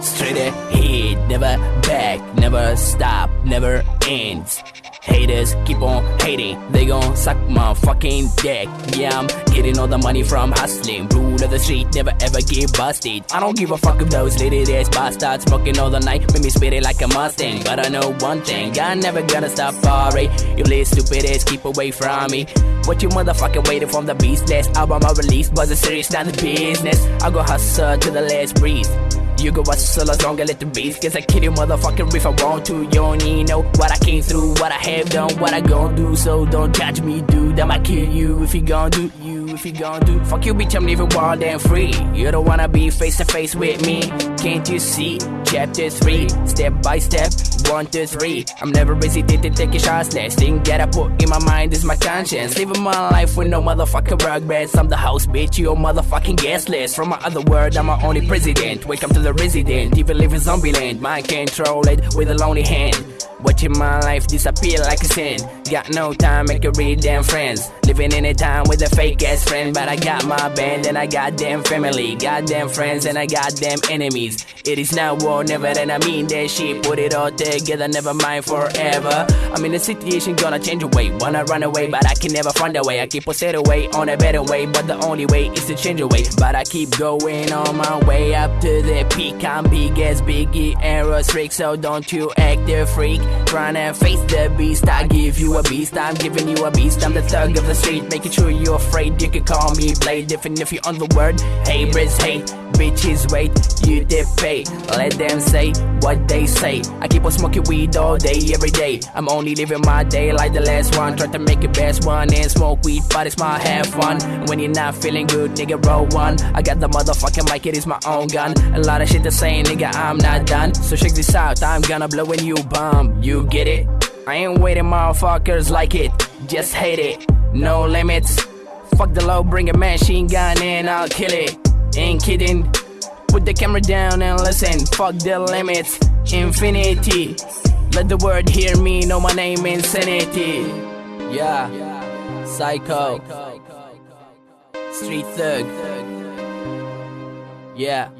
to the head, never back, never stop, never ends. Haters keep on hating, they gon' suck my fucking dick. Yeah, I'm getting all the money from hustling. Rule of the street, never ever get busted. I don't give a fuck if those little ass bastards smoking all the night, make me spit it like a Mustang. But I know one thing, I'm never gonna stop party. You little stupid ass, keep away from me. What you motherfucking waiting from the beast? Last album I released was a serious, not a business. I go hustle to the last breeze. You go hustle as long as let the beast Cause I kill you motherfucker if I want to. You don't know what I came through What I have done, what I gon' do So don't judge me dude, I'ma kill you If you gon' do you, if you gon' do. Fuck you bitch, I'm living wild and free. You don't wanna be face to face with me. Can't you see? Chapter 3, step by step, 1 to 3 I'm never hesitating a shots Next thing that I put in my mind is my conscience. Living my life with no motherfucking regrets I'm the house bitch, you a motherfucking guest list. From my other word, I'm my only president. Up to the resident, even live in zombie land Mind control it with a lonely hand Watching my life disappear like a sin. Got no time, make a real damn friends. Living in a time with a fake ass friend, but I got my band and I got damn family. Goddamn friends and I got damn enemies. It is now war, never and I mean that shit. Put it all together, never mind forever. I'm in a situation gonna change away. Wanna run away, but I can never find a way. I keep a set away on a better way, but the only way is to change away. But I keep going on my way up to the peak. I'm big as Biggie freak, so don't you act a freak. Trying to face the beast, I give you a beast. I'm giving you a beast. I'm the thug of the street, making sure you're afraid. You can call me Blade, different if you're on the word. Hey, Briz, hate, bitches wait, you did pay. Let them say what they say. I keep on smoking weed all day, every day. I'm only living my day like the last one. Try to make it best one and smoke weed, but it's my half fun. And when you're not feeling good, nigga, roll one. I got the motherfucking mic, it is my own gun. A lot of shit to say, nigga, I'm not done. So check this out, I'm gonna blow when you bomb. You get it? I ain't waiting, motherfuckers like it. Just hate it. No limits. Fuck the low, bring a machine gun and I'll kill it. Ain't kidding. Put the camera down and listen. Fuck the limits. Infinity. Let the world hear me. Know my name, Insanity. Yeah. Psycho. Street Thug. Yeah.